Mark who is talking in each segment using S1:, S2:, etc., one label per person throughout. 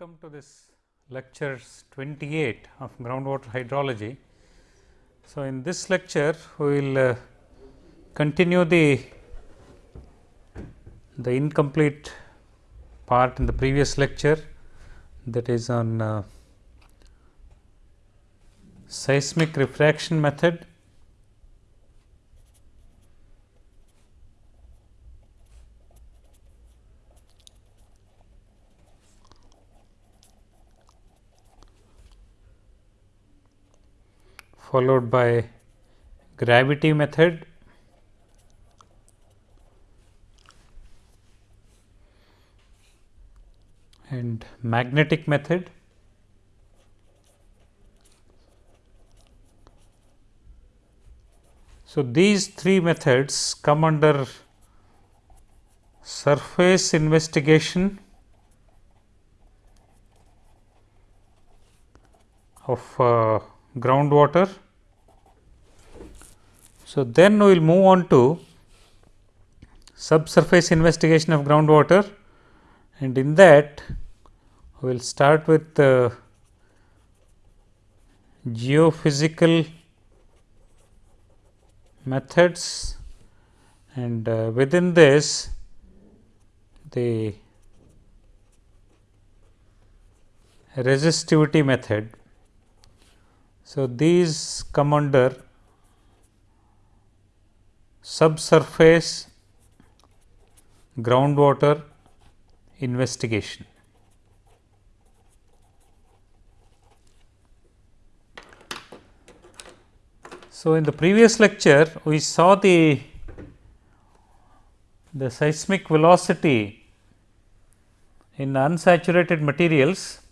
S1: Welcome to this lectures 28 of groundwater hydrology. So, in this lecture we will uh, continue the the incomplete part in the previous lecture that is on uh, seismic refraction method followed by gravity method. And magnetic method. So, these three methods come under surface investigation of uh, groundwater. So, then we will move on to subsurface investigation of groundwater and in that we will start with uh, geophysical methods and uh, within this the resistivity method. So, these come under subsurface groundwater investigation. So, in the previous lecture we saw the the seismic velocity in unsaturated materials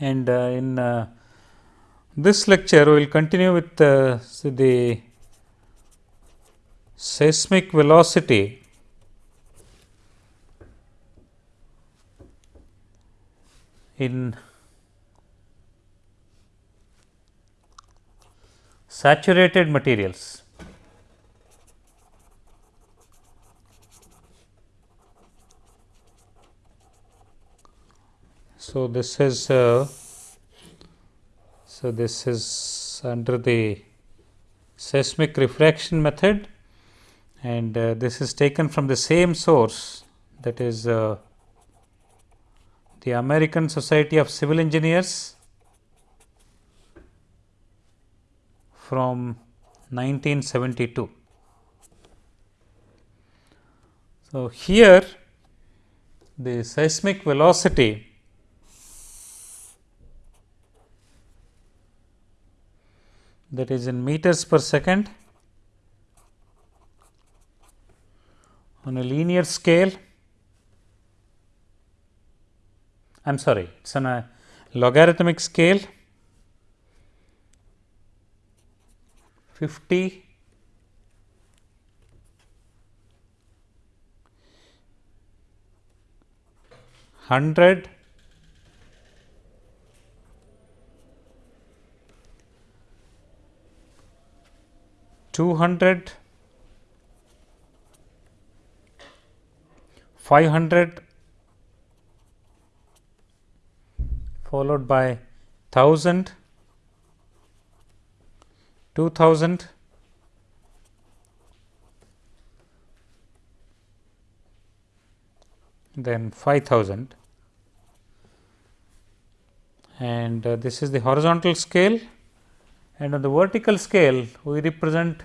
S1: and uh, in uh, this lecture we will continue with uh, the seismic velocity in saturated materials. So, this is uh, so this is under the seismic refraction method and uh, this is taken from the same source that is uh, the American Society of Civil Engineers from 1972. So, here the seismic velocity that is in meters per second on a linear scale. I am sorry, it is on a logarithmic scale 50 100 200 500 followed by 1000 2000 then 5000 and uh, this is the horizontal scale and on the vertical scale we represent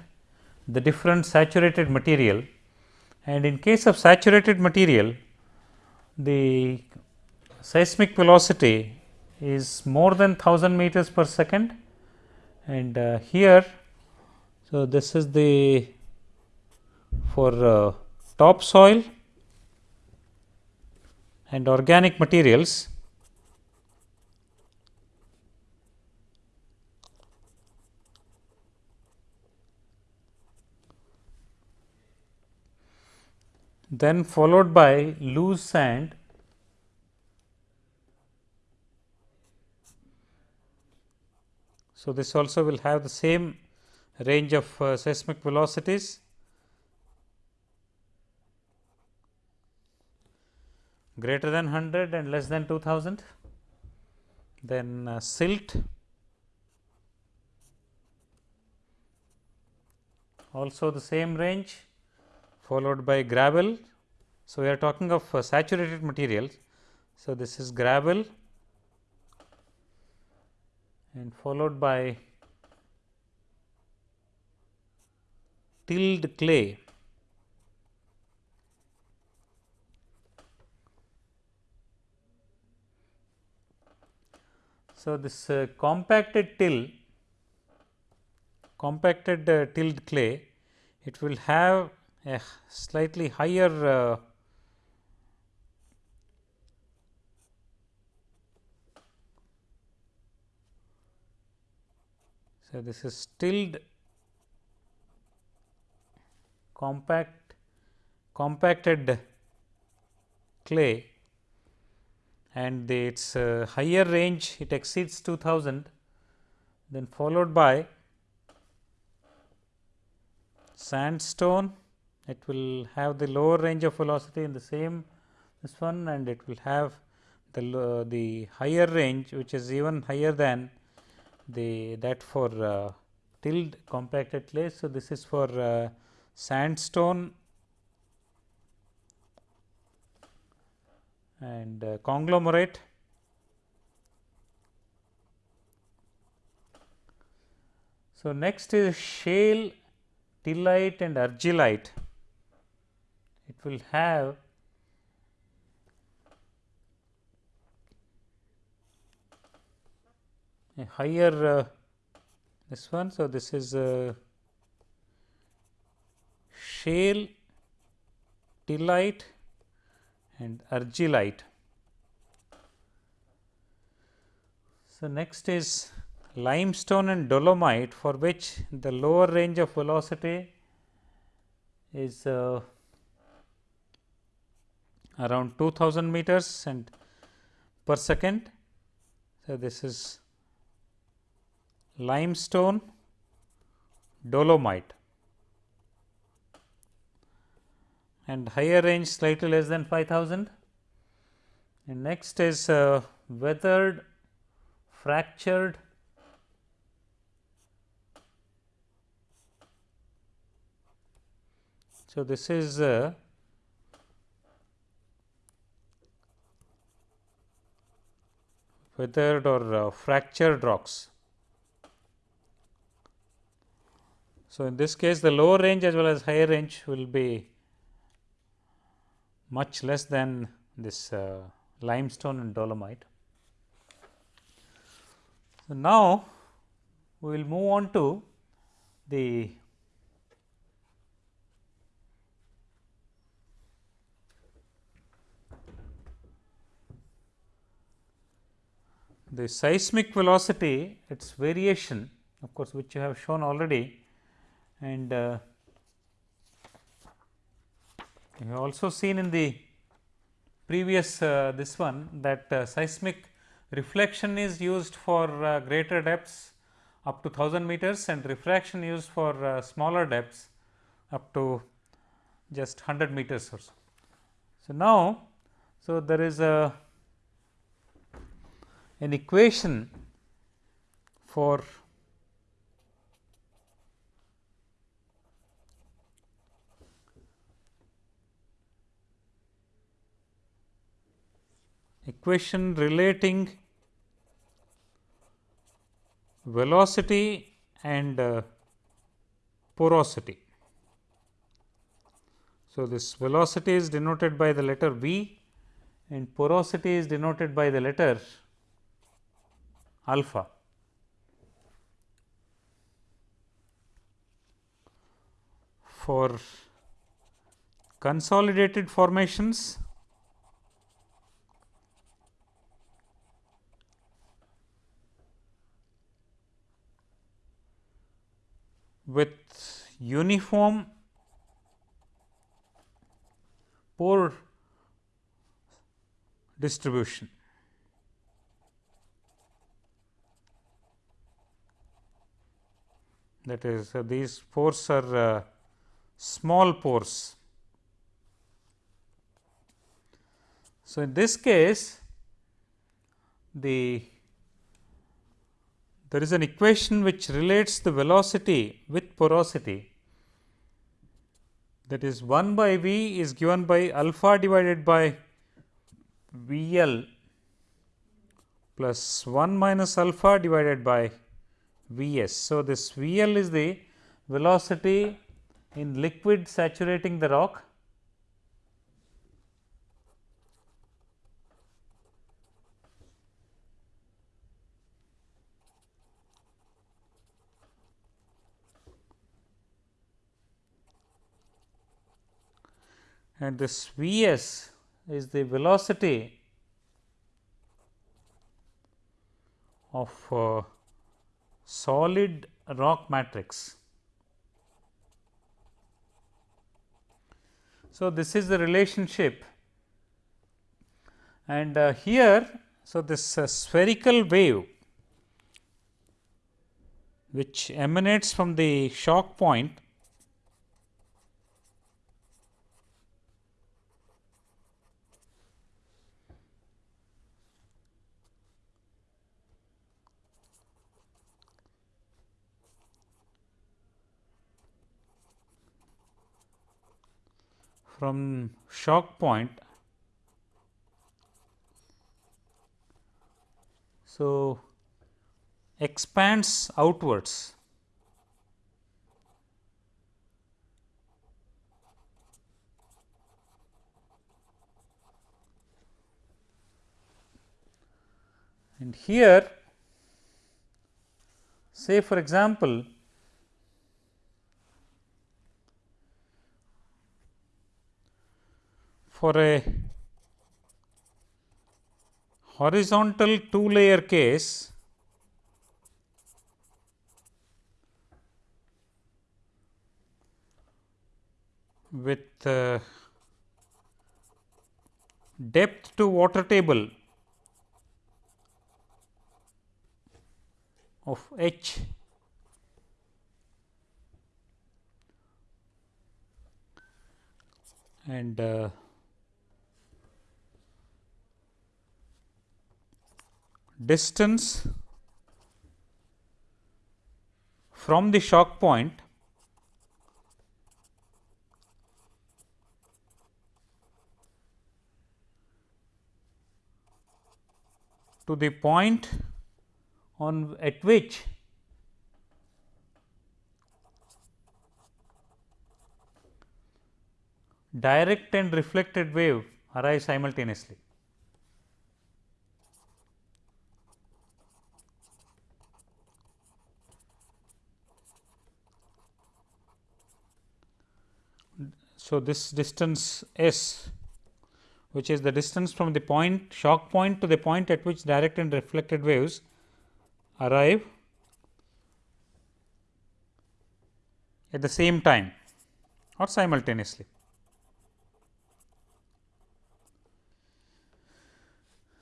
S1: the different saturated material. And in case of saturated material the seismic velocity is more than 1000 meters per second. And uh, here so this is the for uh, topsoil and organic materials then followed by loose sand So, this also will have the same range of uh, seismic velocities. greater than 100 and less than 2000 then uh, silt also the same range followed by gravel. So, we are talking of uh, saturated materials. So, this is gravel and followed by tilled clay. So, this uh, compacted till compacted uh, tilled clay it will have a slightly higher uh, so this is tilled compact compacted clay and the, its uh, higher range it exceeds 2000 then followed by sandstone it will have the lower range of velocity in the same this one and it will have the the higher range which is even higher than the that for uh, tilled compacted clay. So, this is for uh, sandstone and uh, conglomerate. So, next is shale, tillite and argillite. It will have a higher uh, this one. So, this is uh, shale, tillite and argillite. So, next is limestone and dolomite for which the lower range of velocity is uh, around 2000 meters and per second. So, this is limestone dolomite and higher range slightly less than 5000 and next is uh, weathered fractured so this is uh, weathered or uh, fractured rocks So, in this case the lower range as well as higher range will be much less than this uh, limestone and dolomite. So, now we will move on to the the seismic velocity its variation of course, which you have shown already and uh, you have also seen in the previous uh, this one that uh, seismic reflection is used for uh, greater depths up to 1000 meters and refraction used for uh, smaller depths up to just 100 meters or so. So, now, so there is a an equation for equation relating velocity and uh, porosity. So, this velocity is denoted by the letter V and porosity is denoted by the letter alpha. For consolidated formations with uniform pore distribution. That is uh, these pores are uh, small pores. So, in this case the there is an equation which relates the velocity with porosity that is 1 by V is given by alpha divided by V L plus 1 minus alpha divided by V s. So, this V L is the velocity in liquid saturating the rock and this V s is the velocity of uh, solid rock matrix. So, this is the relationship and uh, here, so this uh, spherical wave which emanates from the shock point from shock point. So, expands outwards. And here say for example, for a horizontal two layer case with uh, depth to water table of h and uh, distance from the shock point to the point on at which direct and reflected wave arise simultaneously. So, this distance s which is the distance from the point shock point to the point at which direct and reflected waves arrive at the same time or simultaneously.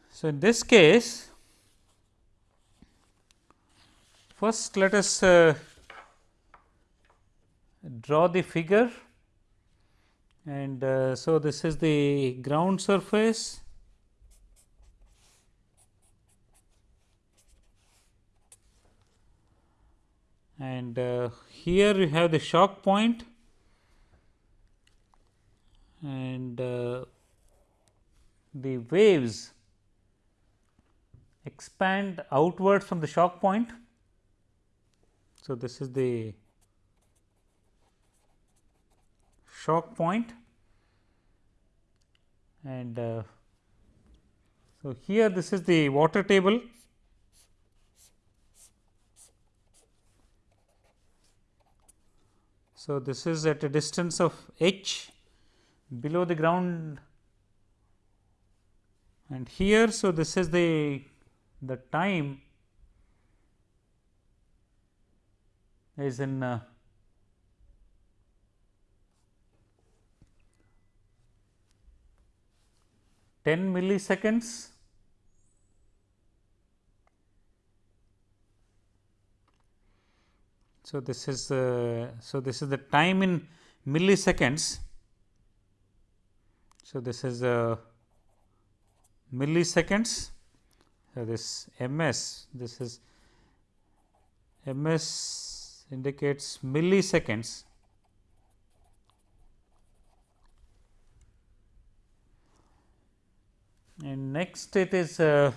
S1: So, in this case first let us uh, draw the figure and uh, so this is the ground surface and uh, here you have the shock point and uh, the waves expand outwards from the shock point. So, this is the shock point. And uh, so here this is the water table. So this is at a distance of h below the ground. And here so this is the the time is in uh, 10 milliseconds. So this is uh, so this is the time in milliseconds. So this is milliseconds. So, this ms this is ms indicates milliseconds and next it is uh,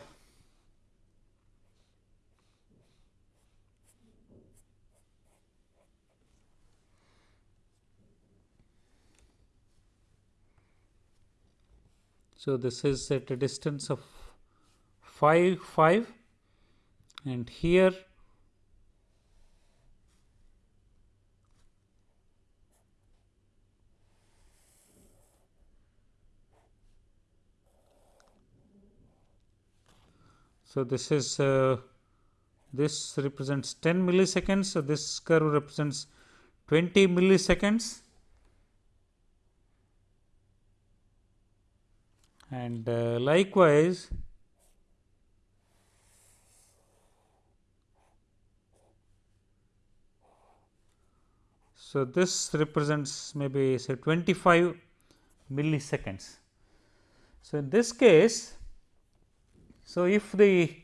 S1: So, this is at a distance of 5 5 and here So, this is uh, this represents 10 milliseconds. So, this curve represents 20 milliseconds and uh, likewise so this represents maybe say 25 milliseconds. So, in this case so, if the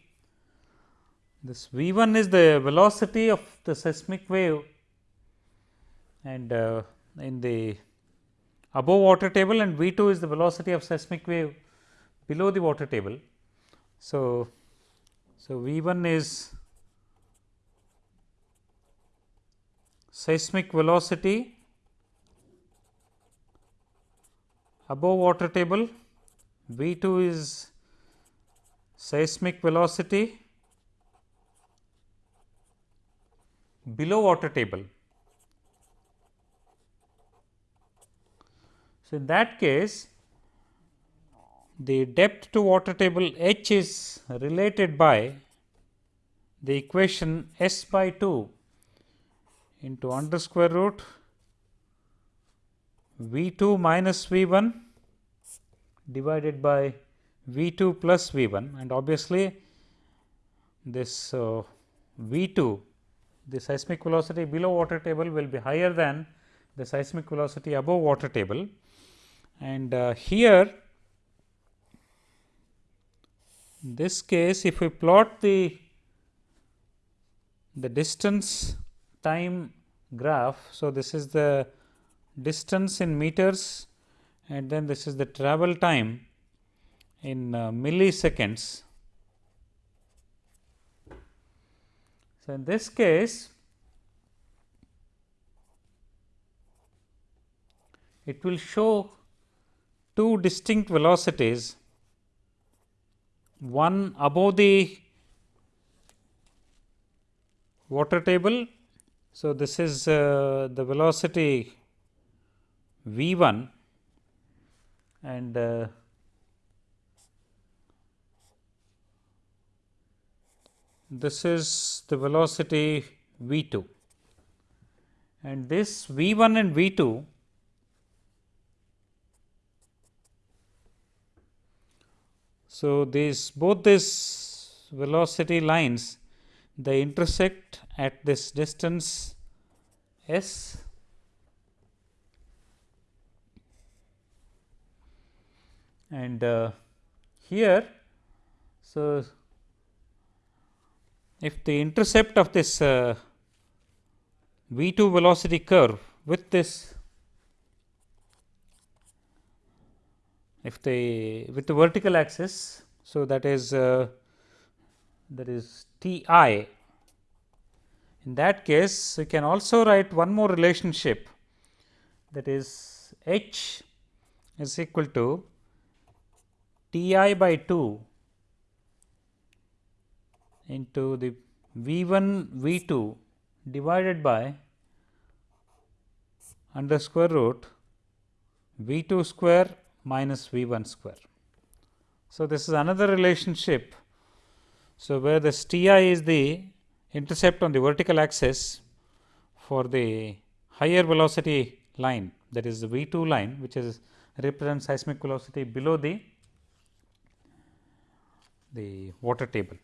S1: this V 1 is the velocity of the seismic wave and uh, in the above water table and V 2 is the velocity of seismic wave below the water table. So, so V 1 is seismic velocity above water table, V 2 is seismic velocity below water table. So, in that case the depth to water table h is related by the equation s by 2 into under square root v 2 minus v 1 divided by V 2 plus V 1 and obviously, this uh, V 2 the seismic velocity below water table will be higher than the seismic velocity above water table. And uh, here in this case if we plot the the distance time graph. So, this is the distance in meters and then this is the travel time in uh, milliseconds. So, in this case it will show two distinct velocities one above the water table. So, this is uh, the velocity v 1 and uh, this is the velocity v 2 and this v 1 and v 2 So, these both these velocity lines they intersect at this distance s and uh, here. So, if the intercept of this uh, v 2 velocity curve with this if the with the vertical axis. So, that is uh, that is T i in that case we can also write one more relationship that is h is equal to T i by 2 into the V 1 V 2 divided by under square root V 2 square minus V 1 square. So, this is another relationship. So, where this T i is the intercept on the vertical axis for the higher velocity line that is the V 2 line which is represents seismic velocity below the the water table.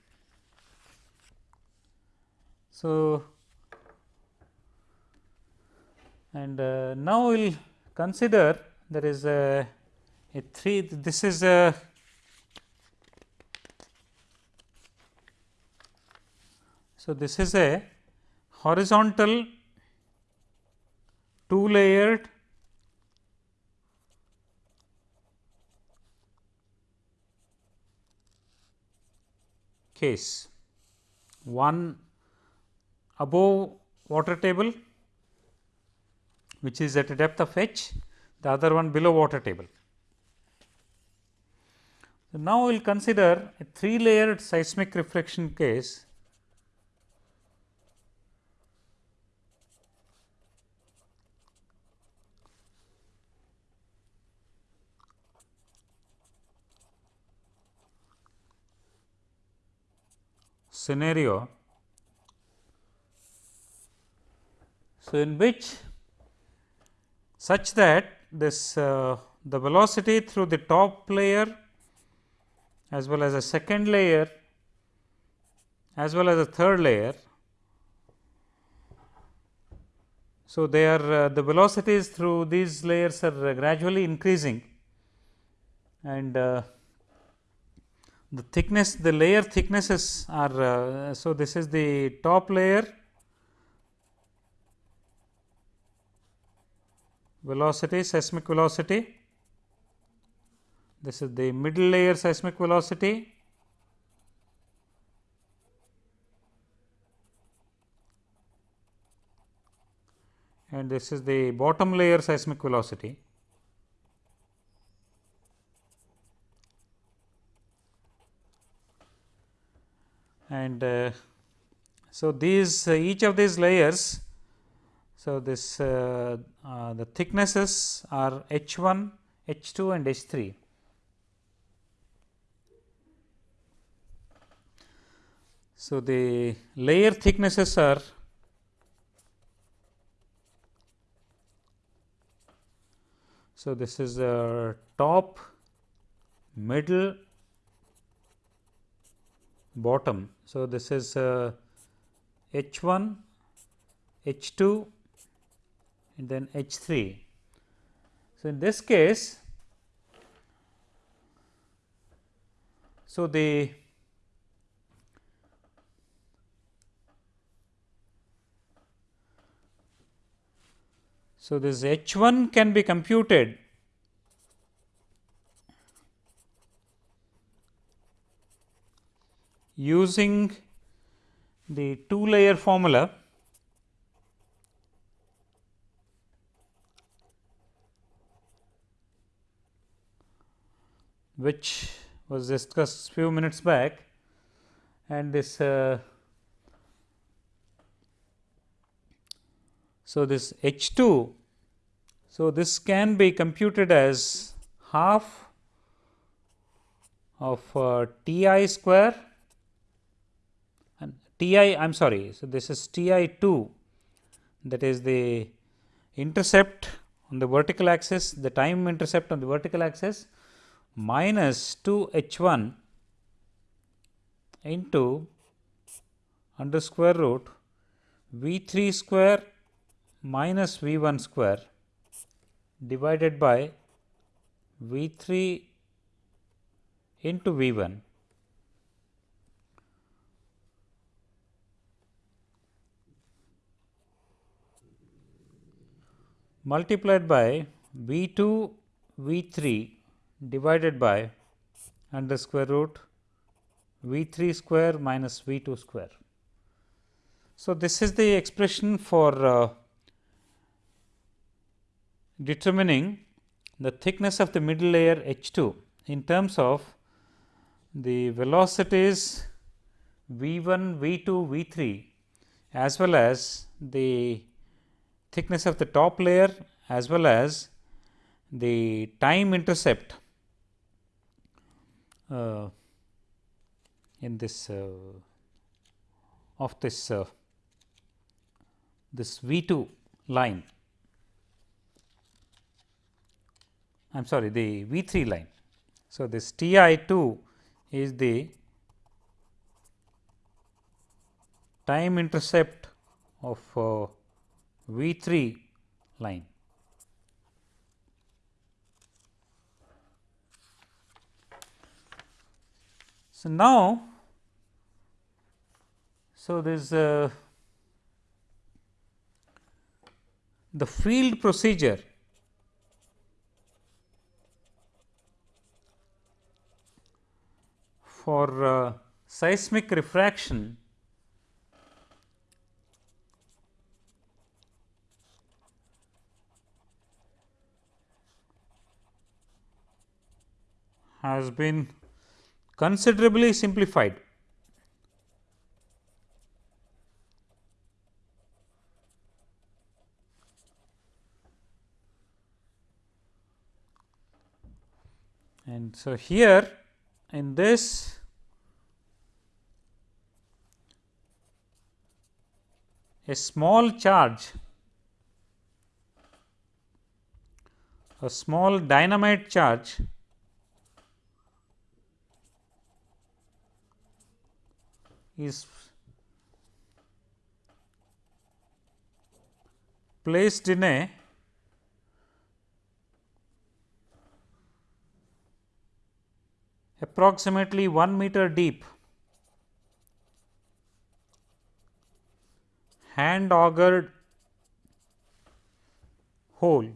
S1: So, and uh, now we will consider there is a, a 3 this is a So, this is a horizontal two layered case. One above water table which is at a depth of h the other one below water table. So, now we will consider a three layered seismic reflection case scenario. So, in which such that this uh, the velocity through the top layer as well as a second layer as well as a third layer. So, they are uh, the velocities through these layers are uh, gradually increasing and uh, the thickness the layer thicknesses are uh, so this is the top layer velocity seismic velocity. This is the middle layer seismic velocity. And this is the bottom layer seismic velocity. And uh, so these uh, each of these layers so this uh, uh the thicknesses are h 1 h 2 and h 3 so the layer thicknesses are so this is the top middle bottom. So, this is uh, H 1, H 2 and then H 3. So, in this case, so the so this H 1 can be computed using the two layer formula which was discussed few minutes back and this uh, so this H 2 so this can be computed as half of uh, T i square and T i I am sorry. So, this is T i 2 that is the intercept on the vertical axis the time intercept on the vertical axis minus 2 h 1 into under square root v 3 square minus v 1 square divided by v 3 into v 1 multiplied by V 2 V 3 divided by under square root V 3 square minus V 2 square. So, this is the expression for uh, determining the thickness of the middle layer H 2 in terms of the velocities V 1, V 2, V 3 as well as the thickness of the top layer as well as the time intercept uh, in this uh, of this uh, this V 2 line. I am sorry the V 3 line. So, this T i 2 is the time intercept of uh, V 3 line. So, now. So, this uh, the field procedure. For uh, seismic refraction has been considerably simplified. And so, here in this a small charge a small dynamite charge is placed in a approximately 1 meter deep hand augered hole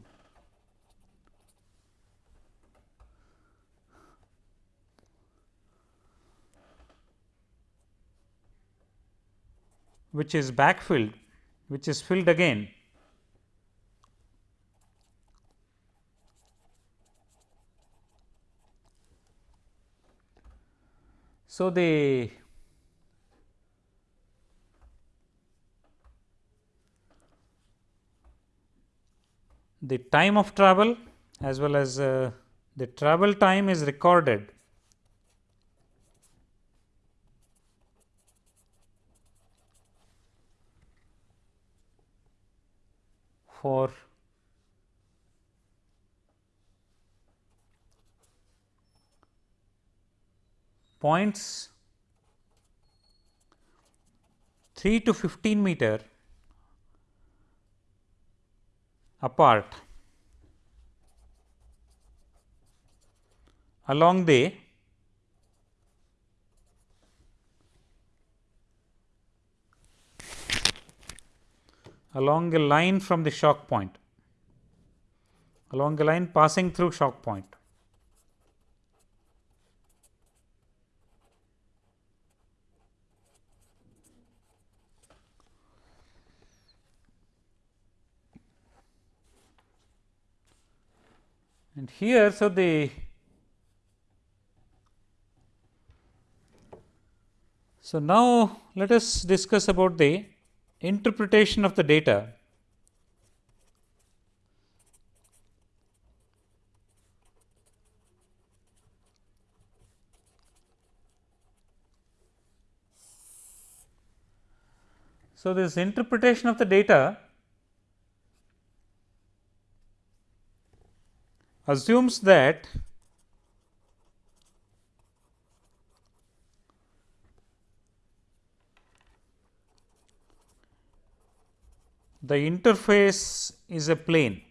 S1: which is backfilled which is filled again. So, the the time of travel as well as uh, the travel time is recorded for points 3 to 15 meter apart along the along a line from the shock point. Along a line passing through shock point. And here so the so now let us discuss about the interpretation of the data. So, this interpretation of the data assumes that the interface is a plane.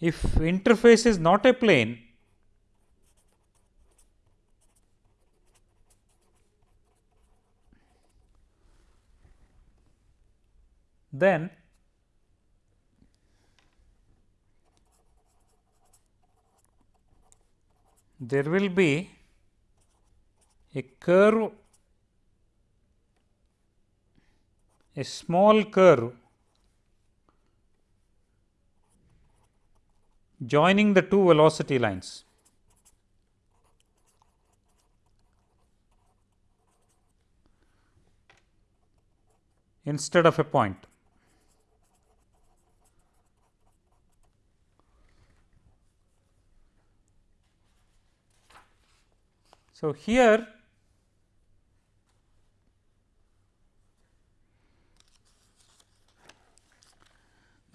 S1: If interface is not a plane, then there will be a curve a small curve joining the two velocity lines. instead of a point. So, here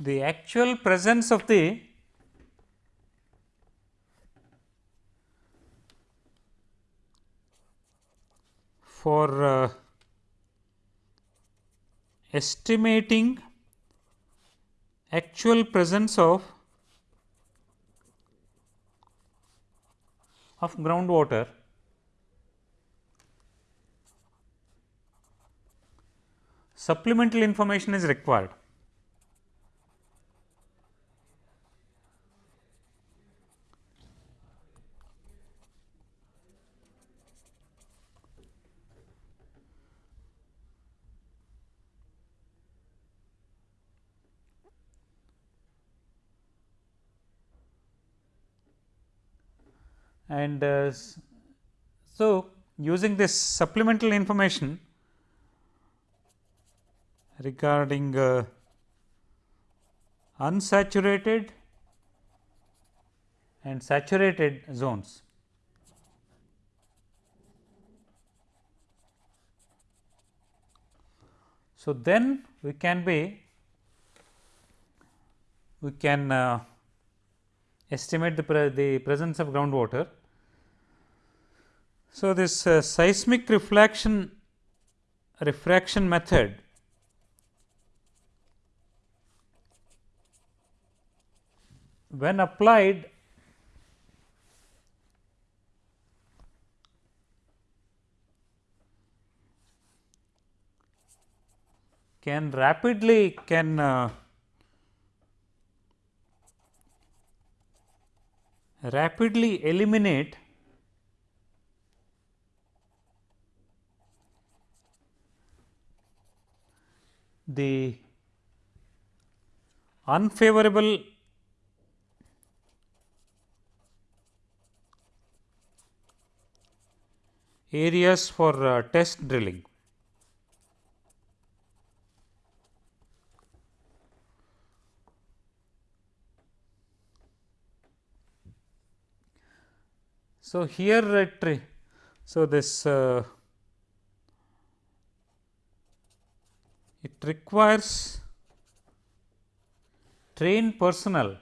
S1: the actual presence of the for uh, estimating actual presence of of groundwater supplemental information is required. And uh, so using this supplemental information regarding uh, unsaturated and saturated zones. So, then we can be we can uh, estimate the, pre the presence of groundwater. So, this uh, seismic reflection refraction method when applied can rapidly can uh, rapidly eliminate the unfavorable areas for uh, test drilling. So, here it so this uh, it requires trained personnel.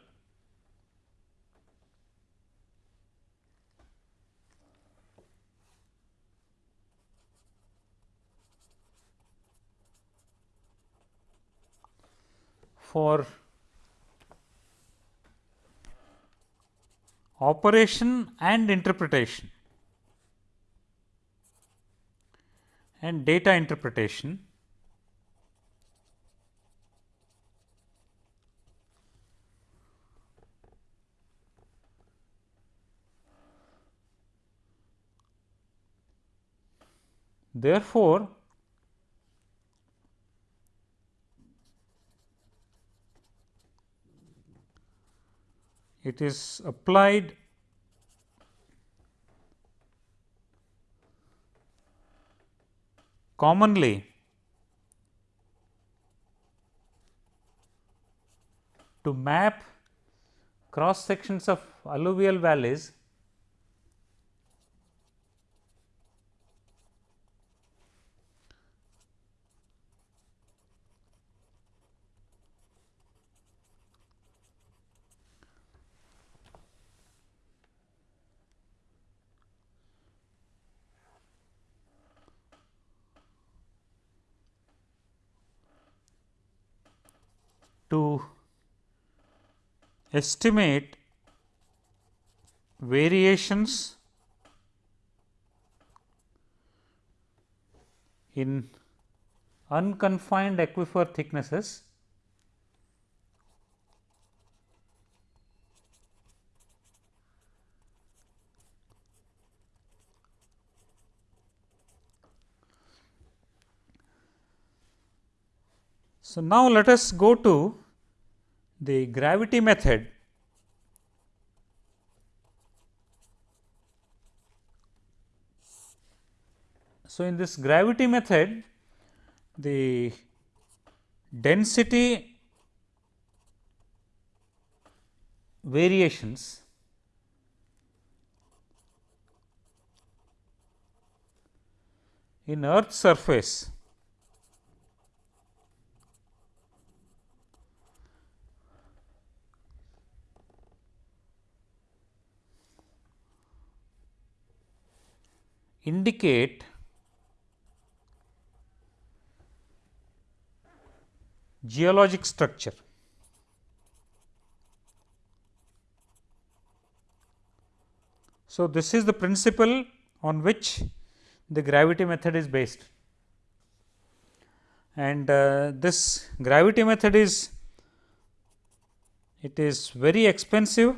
S1: For operation and interpretation. And data interpretation Therefore, it is applied commonly to map cross sections of alluvial valleys to estimate variations in unconfined aquifer thicknesses So, now let us go to the gravity method So, in this gravity method the density variations in earth surface indicate geologic structure. So, this is the principle on which the gravity method is based. and uh, this gravity method is it is very expensive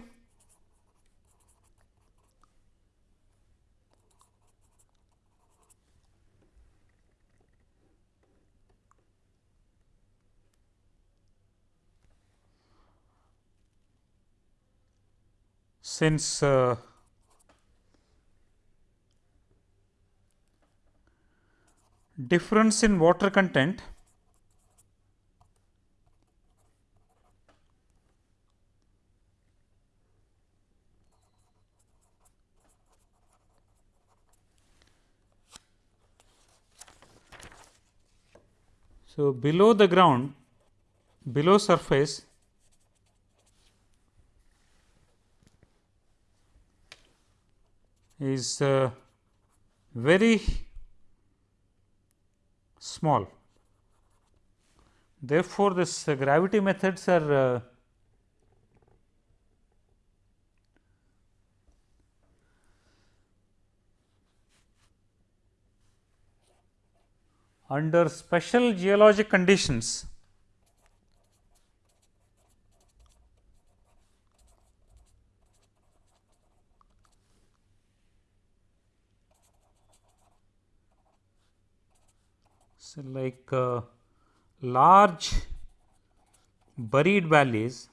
S1: since uh, difference in water content So, below the ground below surface is uh, very small. Therefore, this uh, gravity methods are uh, under special geologic conditions so like uh, large buried valleys.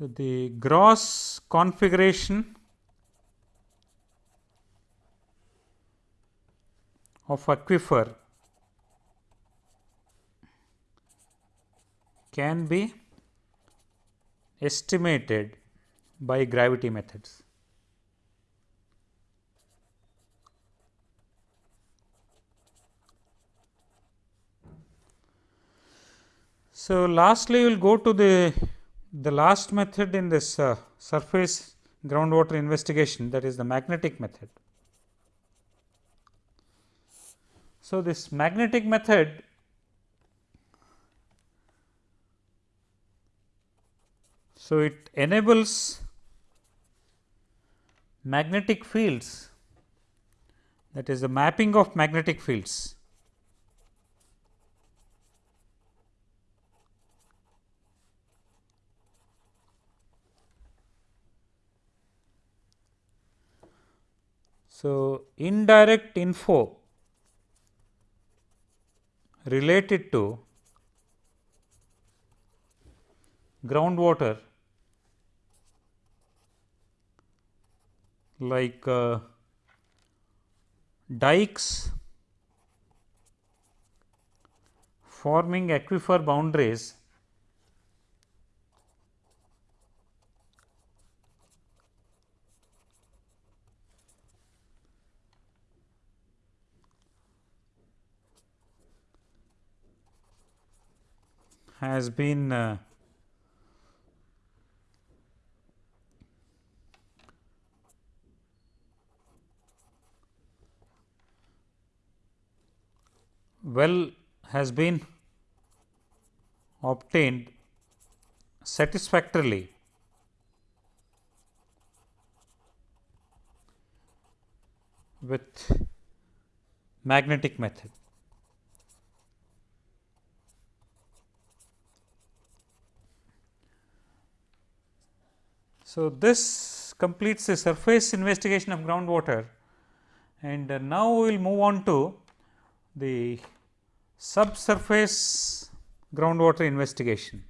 S1: The gross configuration of aquifer can be estimated by gravity methods. So, lastly we will go to the the last method in this uh, surface groundwater investigation that is the magnetic method. So, this magnetic method so it enables magnetic fields that is the mapping of magnetic fields. So, indirect info related to groundwater like uh, dikes forming aquifer boundaries has been uh, well has been obtained satisfactorily with magnetic method. So, this completes the surface investigation of groundwater and now we will move on to the subsurface groundwater investigation.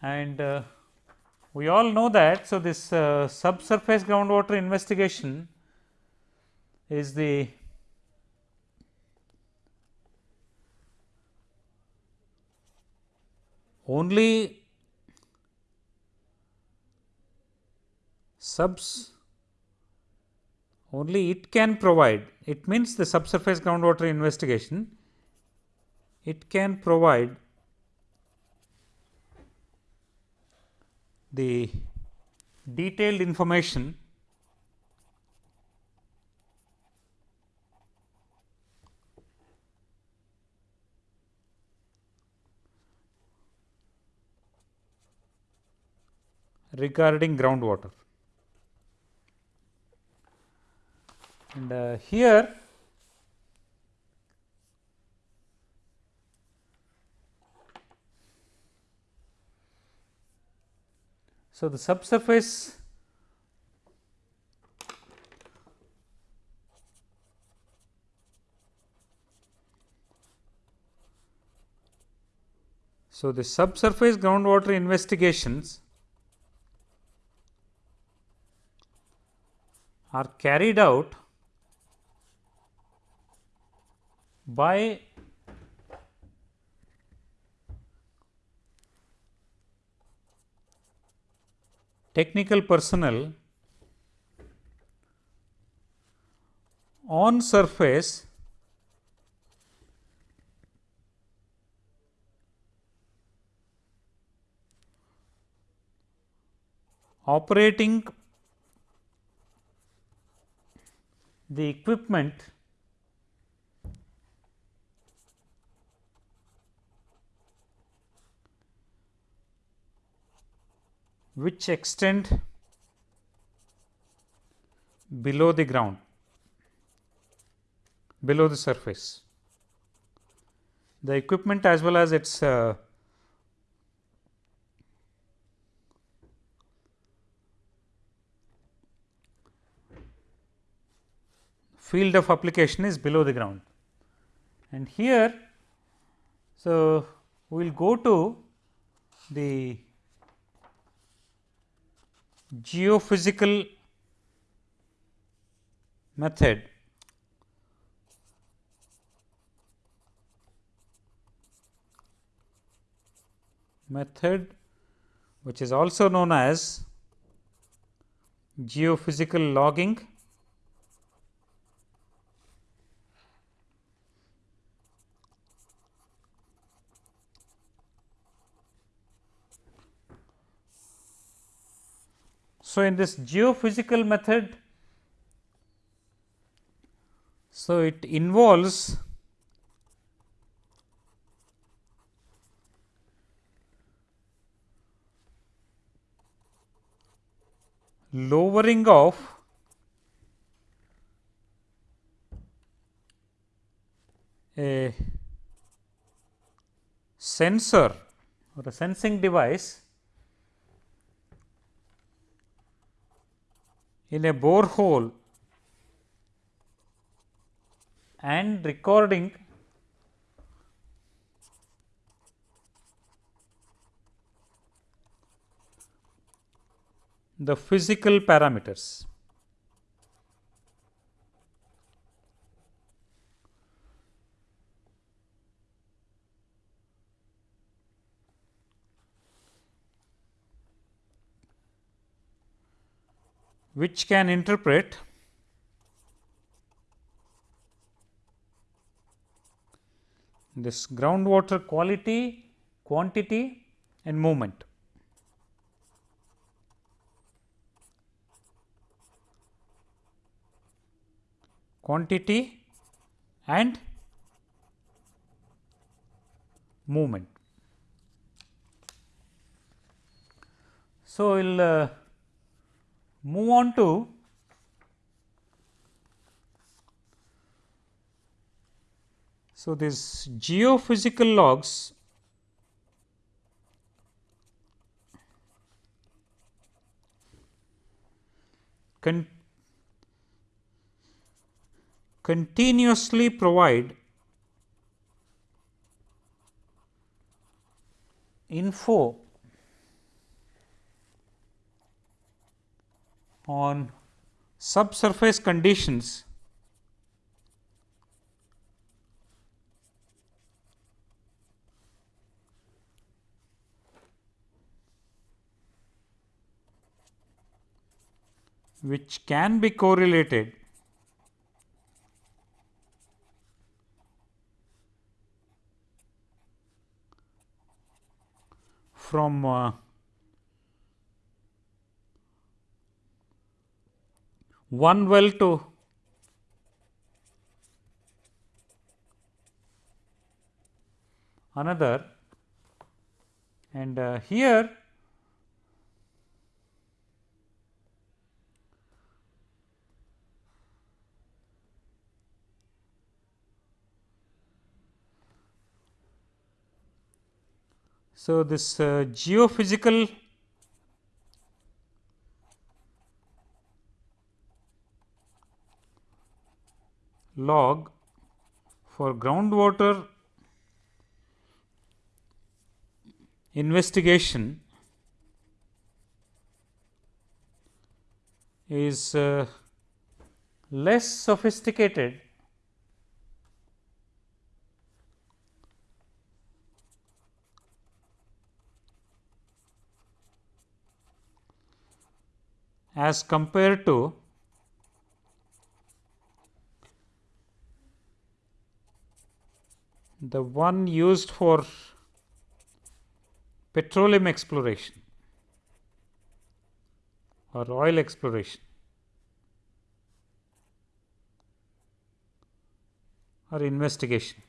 S1: and uh, we all know that. So, this uh, subsurface groundwater investigation is the only subs only it can provide it means the subsurface groundwater investigation it can provide the detailed information regarding groundwater. And uh, here so the subsurface so the subsurface groundwater investigations are carried out by technical personnel on surface operating the equipment which extend below the ground below the surface. The equipment as well as its uh, field of application is below the ground. And here, so we will go to the geophysical method. Method which is also known as geophysical logging So, in this geophysical method, so it involves lowering of a sensor or a sensing device in a borehole and recording the physical parameters. Which can interpret this groundwater quality, quantity and movement. Quantity and movement. So, we will uh, move on to so this geophysical logs con continuously provide info on subsurface conditions. Which can be correlated from uh, one well to another. And uh, here So, this uh, geophysical log for groundwater investigation is uh, less sophisticated as compared to the one used for petroleum exploration or oil exploration or investigation.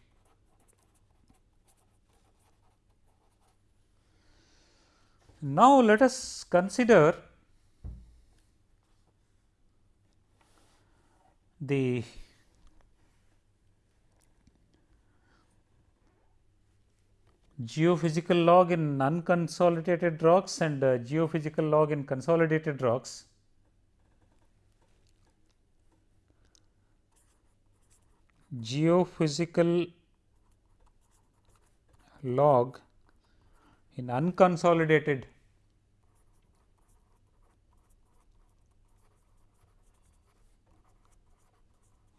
S1: Now, let us consider the geophysical log in unconsolidated rocks and uh, geophysical log in consolidated rocks. Geophysical log in unconsolidated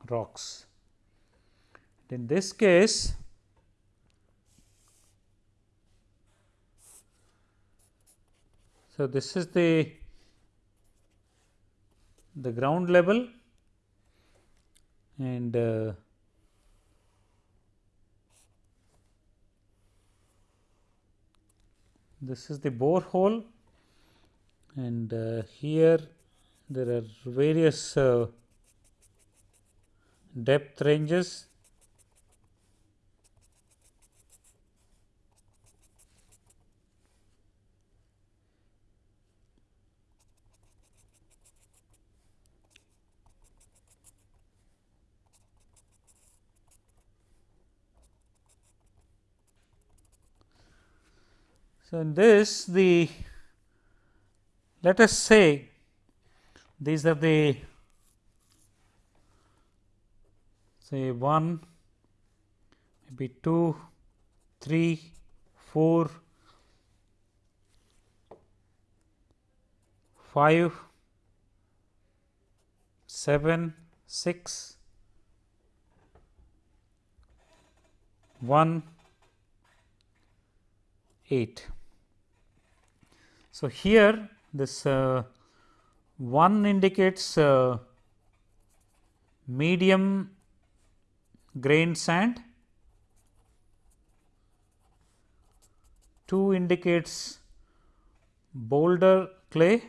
S1: rocks. In this case, so this is the the ground level and uh, this is the bore hole and uh, here there are various uh, depth ranges So, in this the let us say these are the say 1, maybe 2, 3, 4, 5, 7, 6, 1, 8. So, here this uh, 1 indicates uh, medium grain sand, 2 indicates boulder clay,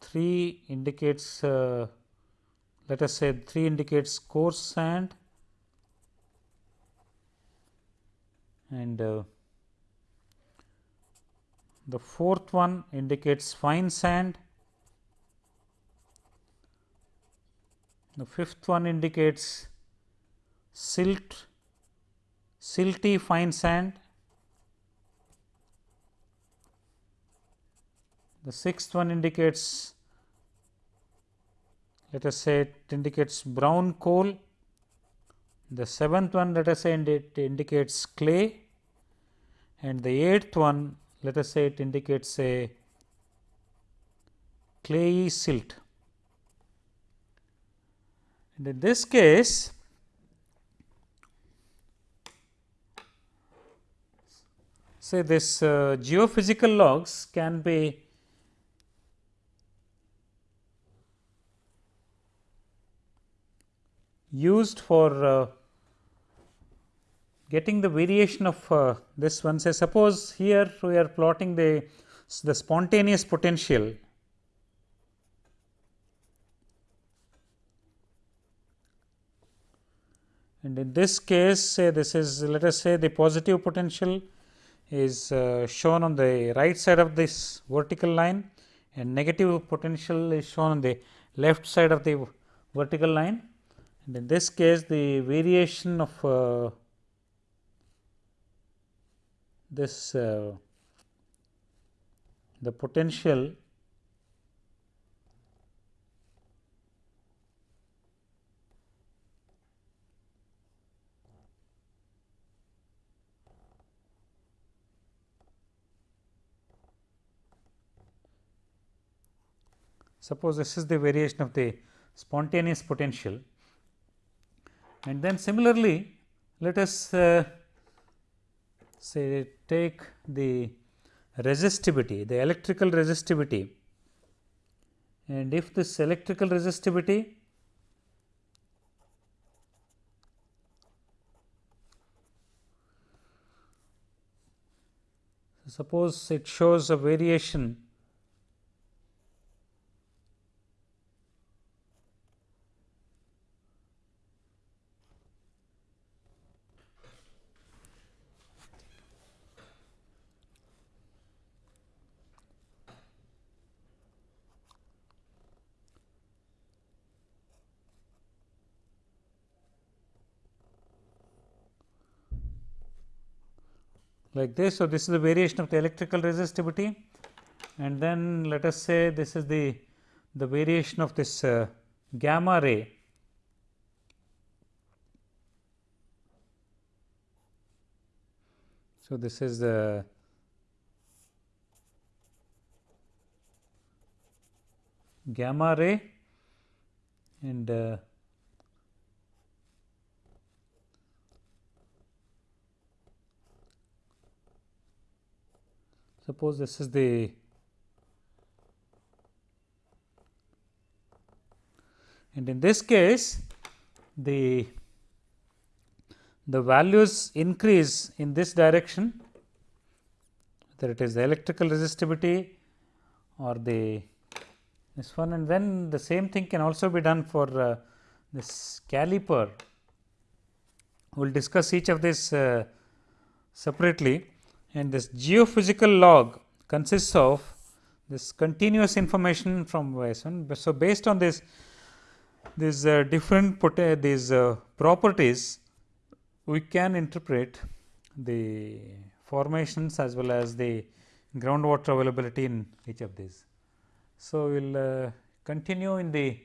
S1: three indicates uh, let us say 3 indicates coarse sand and uh, the fourth one indicates fine sand. The fifth one indicates silt, silty fine sand. The sixth one indicates let us say it indicates brown coal. The seventh one let us say it indicates clay and the eighth one let us say it indicates a clayey silt. And in this case, say this uh, geophysical logs can be used for uh, getting the variation of uh, this one. Say suppose here we are plotting the the spontaneous potential. And in this case say this is let us say the positive potential is uh, shown on the right side of this vertical line and negative potential is shown on the left side of the vertical line and in this case the variation of uh, this uh, the potential suppose this is the variation of the spontaneous potential and then similarly let us uh, say take the resistivity the electrical resistivity. And if this electrical resistivity suppose it shows a variation like this. So, this is the variation of the electrical resistivity. And then let us say this is the, the variation of this uh, gamma ray. So, this is the gamma ray. And uh, suppose this is the and in this case the the values increase in this direction whether it is the electrical resistivity or the this one and then the same thing can also be done for uh, this caliper. We will discuss each of this uh, separately and this geophysical log consists of this continuous information from one. So, based on this these uh, different these uh, properties we can interpret the formations as well as the groundwater availability in each of these. So, we will uh, continue in the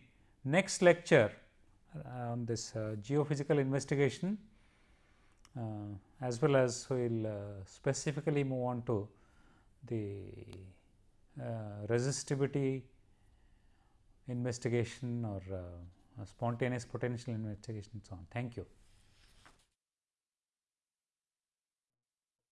S1: next lecture on this uh, geophysical investigation uh, as well as we will uh, specifically move on to the uh, resistivity investigation or spontaneous potential investigation so on. Thank you.